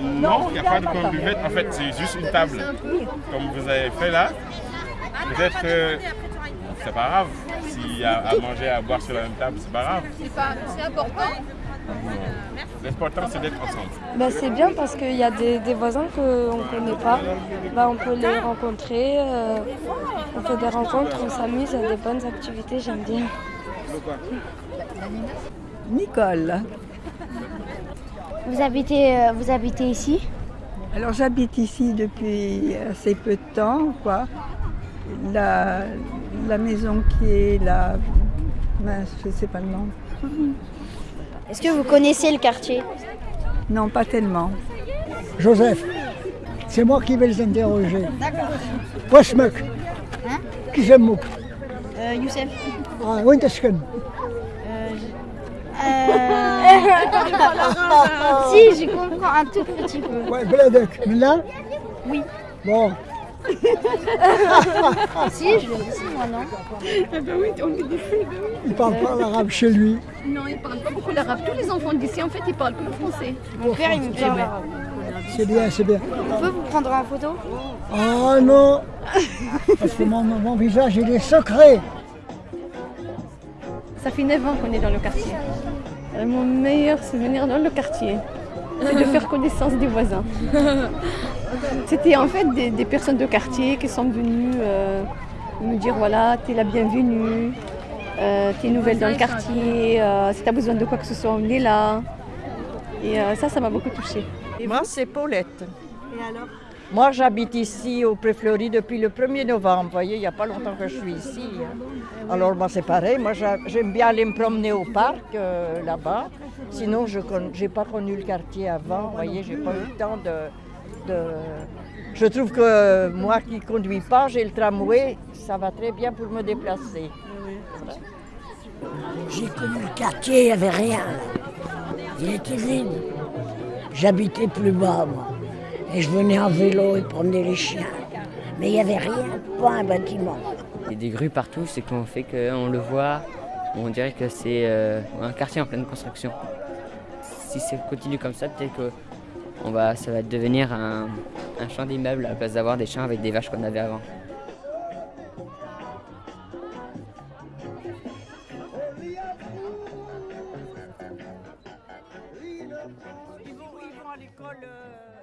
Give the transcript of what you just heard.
Non, il n'y a pas de coin buvette. En fait, c'est juste une table. Comme vous avez fait là. Peut-être que c'est pas grave. S'il y a à manger, à boire sur la même table, c'est pas grave. C'est important. L'important, c'est d'être ensemble. Bah, c'est bien parce qu'il y a des, des voisins qu'on ne connaît pas. Bah, on peut les rencontrer. euh, on fait des rencontres, on s'amuse, il y a des bonnes activités, j'aime bien. Nicole. Vous habitez, euh, vous habitez ici? Alors j'habite ici depuis assez peu de temps, quoi. La, la maison qui est là, mince, je ne sais pas le nom. Est-ce que vous connaissez le quartier? Non, pas tellement. Joseph, c'est moi qui vais les interroger. D'accord. Wasmuk. Hein? Qui c'est Mouk euh, Youssef Ah, Wintersken. Si, je comprends un tout petit peu. Ouais, Bledek. Mais là Oui. Bon, Si, je moi, non il parle pas l'arabe chez lui. Non, ils parlent pas beaucoup l'arabe. Tous les enfants d'ici, en fait, ils parlent que le français. Mon père, il me parle arabe. C'est bien, c'est bien. On peut vous prendre en photo? Ah non Parce que mon, mon visage, il est secret. Ça fait 9 ans qu'on est dans le quartier. Euh, Mon meilleur souvenir dans le quartier, c'est de faire connaissance des voisins. C'était en fait des, des personnes de quartier qui sont venues euh, nous dire voilà, t'es la bienvenue, euh, t'es nouvelle dans le quartier, euh, si t'as besoin de quoi que ce soit, on est là. Et euh, ça, ça m'a beaucoup touchée. Moi, c'est Paulette. Moi, j'habite ici au Préfleuri depuis le 1er novembre. Vous voyez, il n'y a pas longtemps que je suis ici. hein. Alors, moi, c'est pareil. Moi, j'a- j'aime bien aller me promener au parc, euh, là-bas. Sinon, je n'ai pas connu le quartier avant. Vous voyez, j'ai pas eu le temps de... de- Je trouve que euh, moi qui ne conduis pas, j'ai le tramway, ça va très bien pour me déplacer. J'ai connu le quartier, il n'y avait rien. Il était vide. J'habitais plus bas, moi. Et je venais en vélo et promenais les chiens. Mais il n'y avait rien, pas un bâtiment. Il y a des grues partout, c'est qu'on fait qu'on le voit, on dirait que c'est euh, un quartier en pleine construction. Si ça continue comme ça, peut-être que on va, ça va devenir un, un champ d'immeubles à la place d'avoir des champs avec des vaches qu'on avait avant. Ils vont, ils vont à l'école. euh,